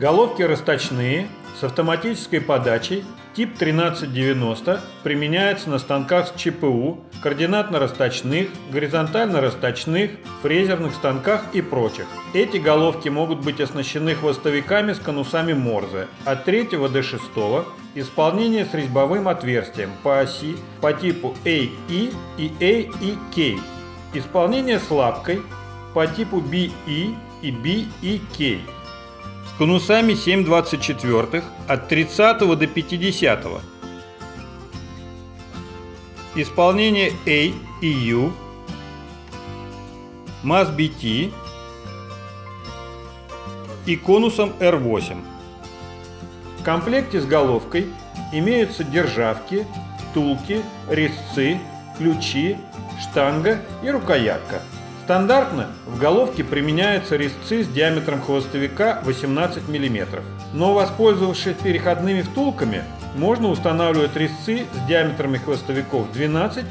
Головки расточные с автоматической подачей тип 1390 применяется на станках с ЧПУ, координатно-расточных, горизонтально-расточных, фрезерных станках и прочих. Эти головки могут быть оснащены хвостовиками с конусами Морзе от 3 до 6 исполнение с резьбовым отверстием по оси по типу AE и AEK, исполнение с лапкой по типу BE и BEK с конусами 7,24 от 30 до 50. Исполнение A и U, МАЗ BT и конусом R8. В комплекте с головкой имеются державки, втулки, резцы, ключи, штанга и рукоятка. Стандартно в головке применяются резцы с диаметром хвостовика 18 мм, но воспользовавшись переходными втулками, можно устанавливать резцы с диаметрами хвостовиков 12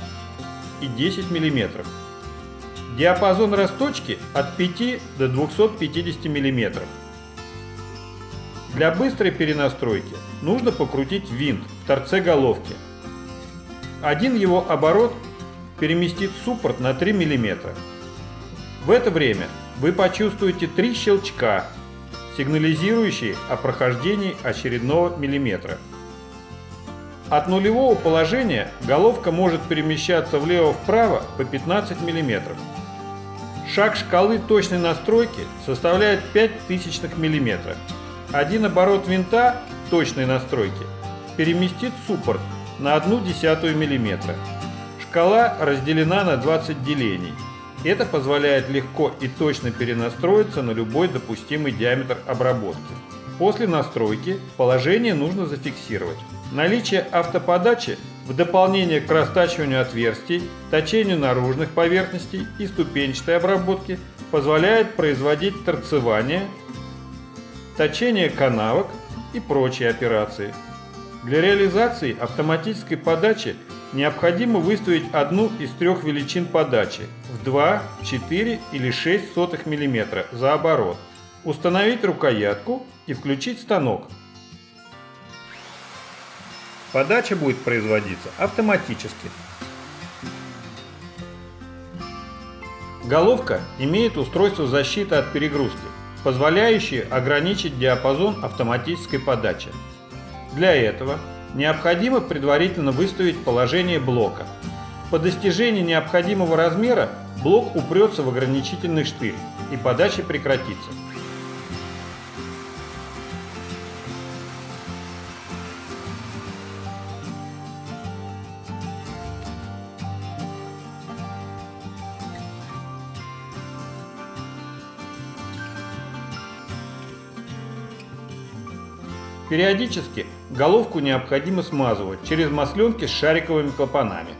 и 10 мм. Диапазон расточки от 5 до 250 мм. Для быстрой перенастройки нужно покрутить винт в торце головки. Один его оборот переместит суппорт на 3 мм. В это время вы почувствуете три щелчка, сигнализирующие о прохождении очередного миллиметра. От нулевого положения головка может перемещаться влево-вправо по 15 мм. Шаг шкалы точной настройки составляет 5 тысячных миллиметра. Один оборот винта точной настройки переместит суппорт на 1 десятую миллиметра. Шкала разделена на 20 делений. Это позволяет легко и точно перенастроиться на любой допустимый диаметр обработки. После настройки положение нужно зафиксировать. Наличие автоподачи в дополнение к растачиванию отверстий, точению наружных поверхностей и ступенчатой обработке позволяет производить торцевание, точение канавок и прочие операции. Для реализации автоматической подачи необходимо выставить одну из трех величин подачи в 2, 4 или 6 сотых мм за оборот, установить рукоятку и включить станок. Подача будет производиться автоматически. Головка имеет устройство защиты от перегрузки, позволяющее ограничить диапазон автоматической подачи. Для этого необходимо предварительно выставить положение блока. По достижении необходимого размера блок упрется в ограничительный штырь и подача прекратится. Периодически головку необходимо смазывать через масленки с шариковыми клапанами.